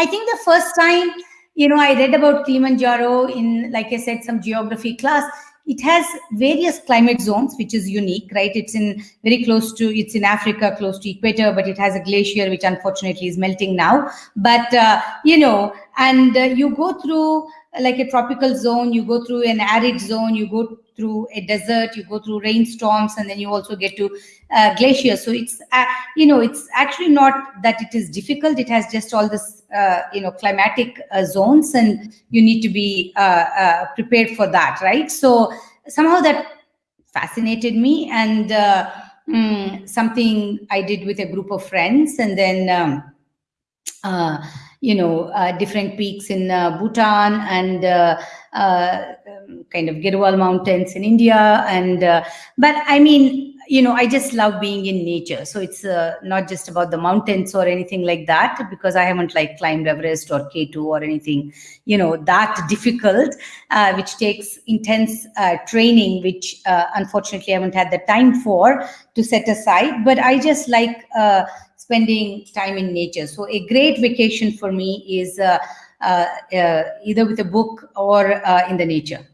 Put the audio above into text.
I think the first time, you know, I read about Kilimanjaro in, like I said, some geography class. It has various climate zones, which is unique, right? It's in very close to, it's in Africa, close to equator, but it has a glacier, which unfortunately is melting now. But, uh, you know, and uh, you go through like a tropical zone, you go through an arid zone, you go through a desert, you go through rainstorms, and then you also get to uh, glaciers. So it's, uh, you know, it's actually not that it is difficult. It has just all this, uh, you know, climatic uh, zones, and you need to be uh, uh, prepared for that, right? So somehow that fascinated me, and mm, something I did with a group of friends, and then. Um, you know, uh, different peaks in uh, Bhutan and uh, um, kind of Garhwal Mountains in India. And, but I mean, you know, I just love being in nature. So it's uh, not just about the mountains or anything like that, because I haven't like climbed Everest or K2 or anything, you know, that difficult, uh, which takes intense uh, training, which unfortunately I haven't had the time for to set aside. But I just like spending time in nature. So a great vacation for me is uh, uh, uh, either with a book or uh, in the nature.